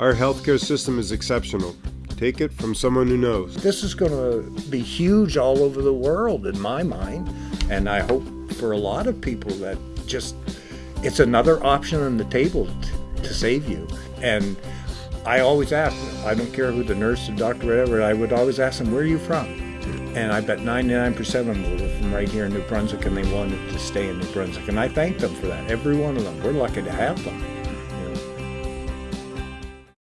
Our healthcare system is exceptional. Take it from someone who knows. This is going to be huge all over the world, in my mind. And I hope for a lot of people that just it's another option on the table to save you. And I always ask, I don't care who the nurse, the doctor, whatever, I would always ask them, where are you from? And I bet 99% of them were from right here in New Brunswick and they wanted to stay in New Brunswick. And I thank them for that, every one of them. We're lucky to have them.